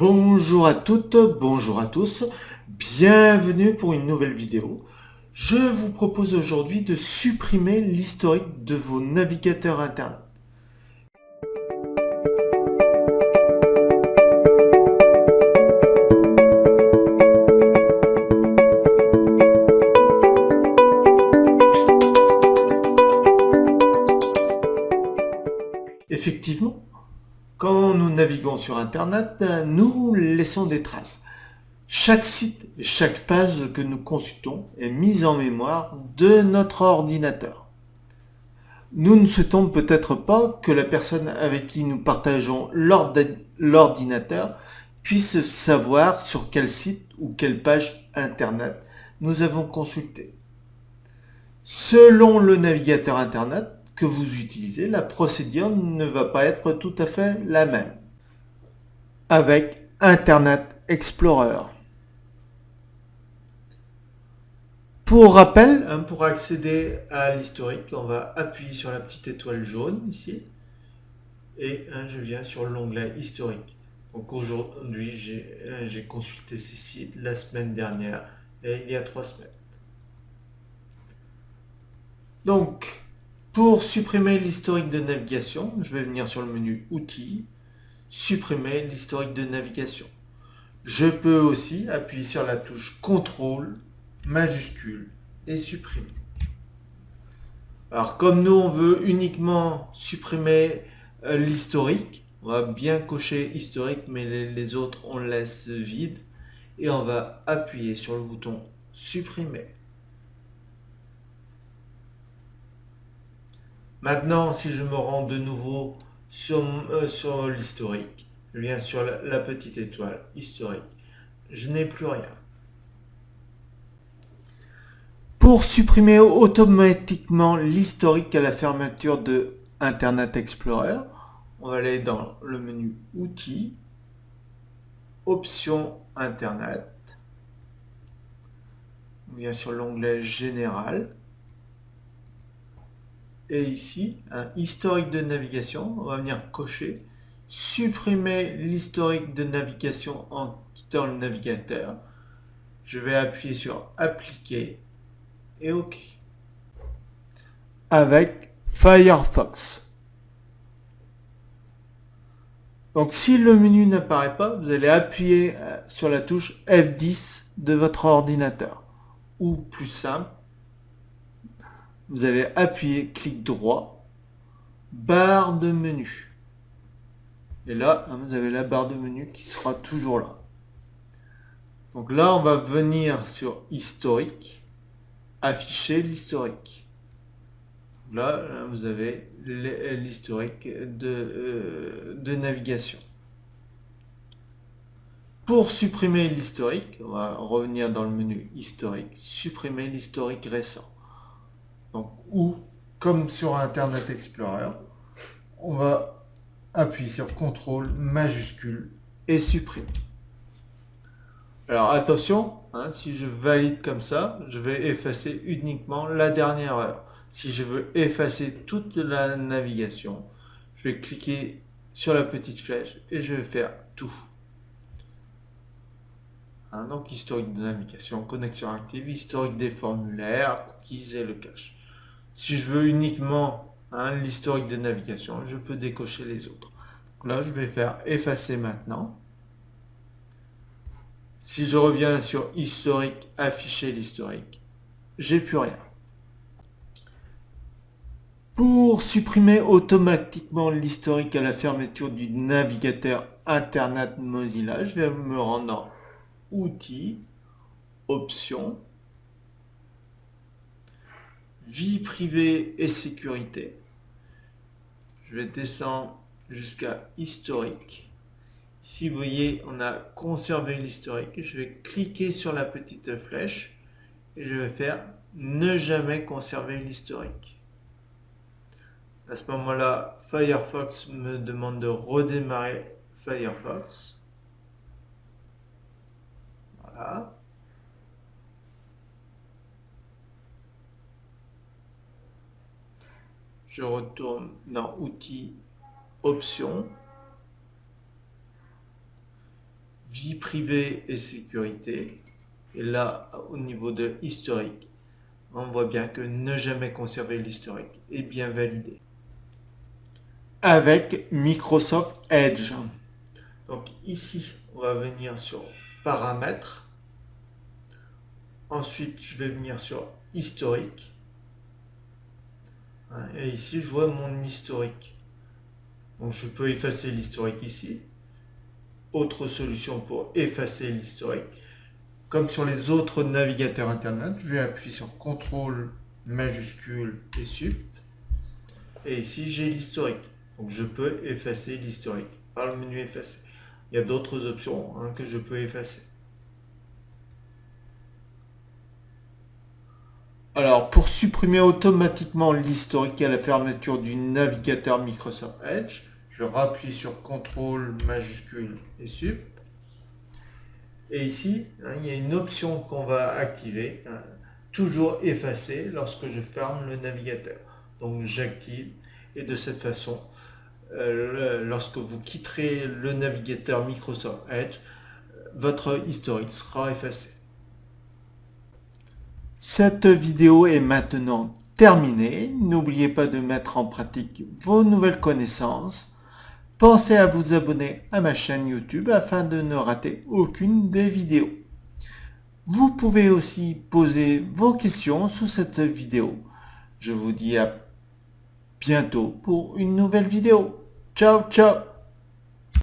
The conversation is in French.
Bonjour à toutes, bonjour à tous, bienvenue pour une nouvelle vidéo. Je vous propose aujourd'hui de supprimer l'historique de vos navigateurs internet. Effectivement, quand nous naviguons sur Internet, nous laissons des traces. Chaque site chaque page que nous consultons est mise en mémoire de notre ordinateur. Nous ne souhaitons peut-être pas que la personne avec qui nous partageons l'ordinateur puisse savoir sur quel site ou quelle page Internet nous avons consulté. Selon le navigateur Internet, que vous utilisez, la procédure ne va pas être tout à fait la même. Avec Internet Explorer. Pour rappel, hein, pour accéder à l'historique, on va appuyer sur la petite étoile jaune ici. Et hein, je viens sur l'onglet historique. Donc aujourd'hui, j'ai hein, consulté ces sites la semaine dernière et il y a trois semaines. Donc, pour supprimer l'historique de navigation, je vais venir sur le menu Outils, supprimer l'historique de navigation. Je peux aussi appuyer sur la touche CTRL, majuscule et supprimer. Alors comme nous on veut uniquement supprimer euh, l'historique, on va bien cocher historique mais les autres on laisse vide et on va appuyer sur le bouton supprimer. Maintenant, si je me rends de nouveau sur, euh, sur l'historique, je viens sur la, petite étoile historique, je n'ai plus rien. Pour supprimer automatiquement l'historique à la fermeture de Internet Explorer, on va aller dans le menu Outils, Options Internet, on vient sur l'onglet Général, et ici, un historique de navigation, on va venir cocher, supprimer l'historique de navigation en quittant le navigateur. Je vais appuyer sur appliquer et OK. Avec Firefox. Donc si le menu n'apparaît pas, vous allez appuyer euh, sur la touche F10 de votre ordinateur. Ou plus simple, vous allez appuyer clic droit, barre de menu. Et là, hein, vous avez la barre de menu qui sera toujours là. Donc là, on va venir sur historique, afficher l'historique. Là, vous avez l'historique euh, de navigation. Pour supprimer l'historique, on va revenir dans le menu historique, supprimer l'historique récent. Ou comme sur Internet Explorer, on va appuyer sur CTRL majuscule et supprimer. Alors attention, hein, si je valide comme ça, je vais effacer uniquement la dernière heure. Si je veux effacer toute la navigation, je vais cliquer sur la petite flèche et je vais faire tout. Hein, donc historique de navigation, connexion active, historique des formulaires, cookies et le cache. Si je veux uniquement hein, l'historique de navigation, je peux décocher les autres. là, je vais faire effacer maintenant. Si je reviens sur historique, afficher l'historique, j'ai plus rien. Pour supprimer automatiquement l'historique à la fermeture du navigateur Internet Mozilla, je vais me rendre dans Outils, Options, vie privée et sécurité. Je vais descendre jusqu'à historique. Ici, vous voyez, on a conservé l'historique. Je vais cliquer sur la petite flèche et je vais faire ne jamais conserver l'historique. À ce moment-là, Firefox me demande de redémarrer Firefox. Voilà. Je retourne dans Outils, Options. vie privée et sécurité. Et là, au niveau de historique, on voit bien que ne jamais conserver l'historique est bien validé. Avec Microsoft Edge. Donc ici, on va venir sur paramètres. Ensuite, je vais venir sur historique. Et ici, je vois mon historique. Donc je peux effacer l'historique ici. Autre solution pour effacer l'historique. Comme sur les autres navigateurs Internet, je vais appuyer sur CTRL majuscule et SUP. Et ici, j'ai l'historique. Donc, je peux effacer l'historique par le menu effacer. Il y a d'autres options hein, que je peux effacer. Alors, pour supprimer automatiquement l'historique à la fermeture du navigateur Microsoft Edge, je rappuie sur CTRL majuscule et SUP. Et ici, hein, il y a une option qu'on va activer, hein, toujours effacer lorsque je ferme le navigateur. Donc j'active et de cette façon, euh, lorsque vous quitterez le navigateur Microsoft Edge, votre historique sera effacé. Cette vidéo est maintenant terminée. N'oubliez pas de mettre en pratique vos nouvelles connaissances Pensez à vous abonner à ma chaîne YouTube afin de ne rater aucune des vidéos. Vous pouvez aussi poser vos questions sous cette vidéo. Je vous dis à bientôt pour une nouvelle vidéo. Ciao, ciao